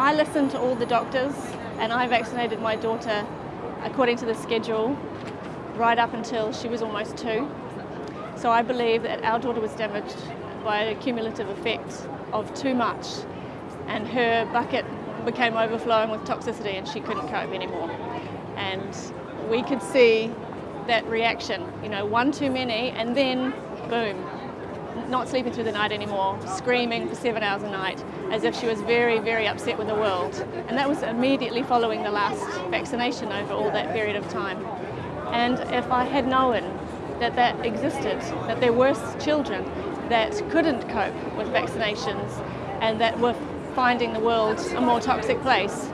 I listened to all the doctors and I vaccinated my daughter according to the schedule right up until she was almost two. So I believe that our daughter was damaged by a cumulative effect of too much and her bucket became overflowing with toxicity and she couldn't cope anymore. And we could see that reaction, you know, one too many and then boom, not sleeping through the night anymore, screaming for seven hours a night, as if she was very, very upset with the world. And that was immediately following the last vaccination over all that period of time. And if I had known that that existed, that there were children that couldn't cope with vaccinations and that were finding the world a more toxic place,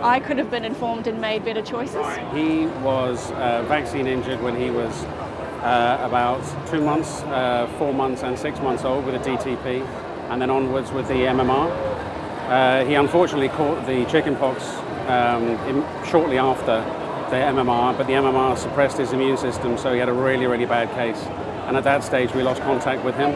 I could have been informed and made better choices. He was uh, vaccine injured when he was uh, about two months, uh, four months and six months old with a DTP and then onwards with the MMR. Uh, he unfortunately caught the chickenpox um, shortly after the MMR, but the MMR suppressed his immune system, so he had a really, really bad case. And at that stage, we lost contact with him.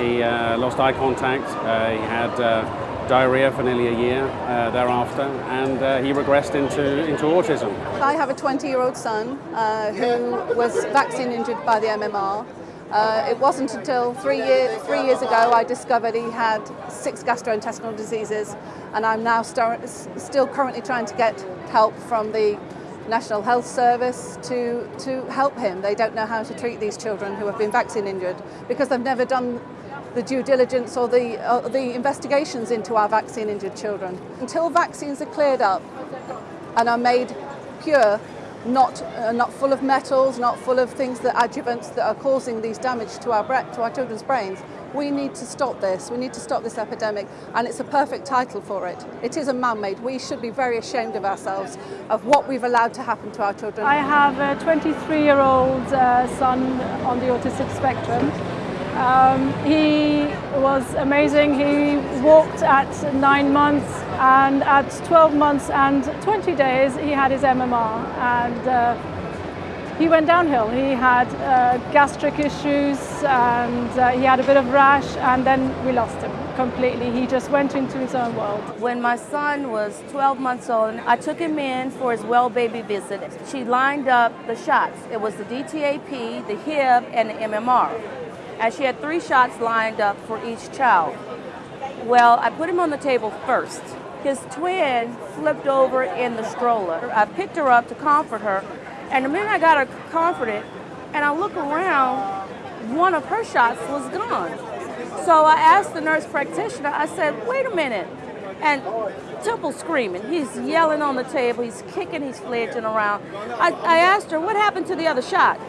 He uh, lost eye contact. Uh, he had uh, diarrhea for nearly a year uh, thereafter, and uh, he regressed into, into autism. I have a 20-year-old son uh, who was vaccine injured by the MMR. Uh, it wasn't until three, year, three years ago I discovered he had six gastrointestinal diseases and I'm now st still currently trying to get help from the National Health Service to, to help him. They don't know how to treat these children who have been vaccine injured because they've never done the due diligence or the, uh, the investigations into our vaccine injured children. Until vaccines are cleared up and are made pure, not, uh, not full of metals, not full of things that adjuvants that are causing these damage to our, to our children's brains, we need to stop this. We need to stop this epidemic and it's a perfect title for it. It is a man-made. We should be very ashamed of ourselves of what we've allowed to happen to our children. I have a 23-year-old uh, son on the autistic spectrum um, he was amazing. He walked at nine months and at 12 months and 20 days he had his MMR and uh, he went downhill. He had uh, gastric issues and uh, he had a bit of rash and then we lost him completely. He just went into his own world. When my son was 12 months old, I took him in for his well baby visit. She lined up the shots. It was the DTAP, the HIB, and the MMR and she had three shots lined up for each child. Well, I put him on the table first. His twin flipped over in the stroller. I picked her up to comfort her, and the minute I got her comforted, and I look around, one of her shots was gone. So I asked the nurse practitioner, I said, wait a minute. And Temple screaming. He's yelling on the table, he's kicking, he's fledging around. I, I asked her, what happened to the other shot?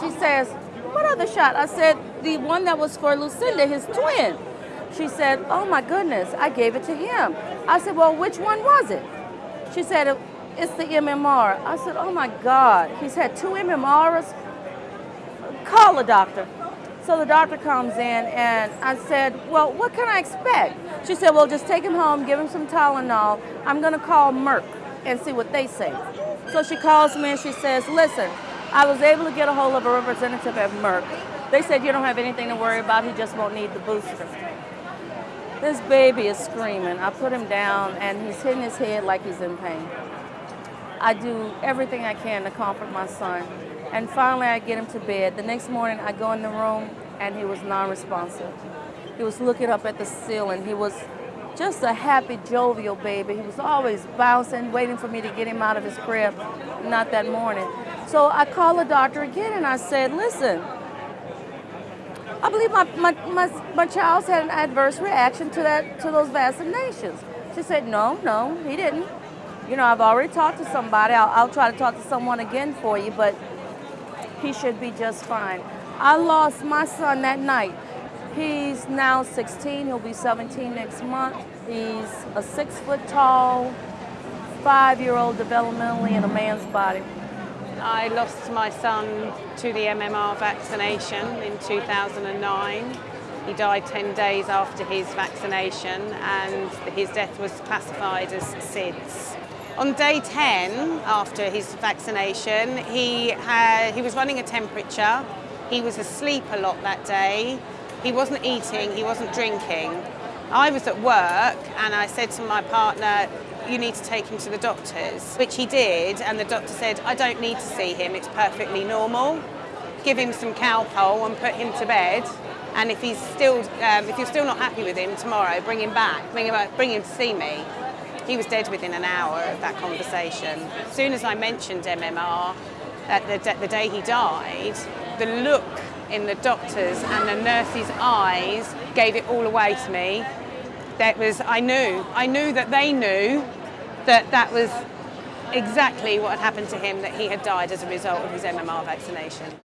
She says, what other shot? I said, the one that was for Lucinda, his twin. She said, oh my goodness, I gave it to him. I said, well, which one was it? She said, it's the MMR. I said, oh my God, he's had two MMRs? Call a doctor. So the doctor comes in and I said, well, what can I expect? She said, well, just take him home, give him some Tylenol. I'm gonna call Merck and see what they say. So she calls me and she says, listen, I was able to get a hold of a representative at Merck. They said you don't have anything to worry about, he just won't need the booster. This baby is screaming. I put him down and he's hitting his head like he's in pain. I do everything I can to comfort my son. And finally I get him to bed. The next morning I go in the room and he was non-responsive. He was looking up at the ceiling. He was just a happy, jovial baby. He was always bouncing, waiting for me to get him out of his crib. Not that morning. So I called the doctor again and I said, listen, I believe my, my, my, my child's had an adverse reaction to that to those vaccinations. She said, no, no, he didn't. You know, I've already talked to somebody. I'll, I'll try to talk to someone again for you, but he should be just fine. I lost my son that night. He's now 16, he'll be 17 next month. He's a six foot tall, five-year-old developmentally in a man's body. I lost my son to the MMR vaccination in 2009. He died 10 days after his vaccination and his death was classified as SIDS. On day 10 after his vaccination, he, had, he was running a temperature. He was asleep a lot that day. He wasn't eating, he wasn't drinking. I was at work and I said to my partner, you need to take him to the doctors, which he did, and the doctor said, I don't need to see him, it's perfectly normal. Give him some Calpol and put him to bed. And if he's still, um, if you're still not happy with him tomorrow, bring him back, bring him, back, bring him to see me. He was dead within an hour of that conversation. As soon as I mentioned MMR, at the, the day he died, the look in the doctors and the nurses' eyes gave it all away to me. That was, I knew, I knew that they knew that that was exactly what had happened to him, that he had died as a result of his MMR vaccination.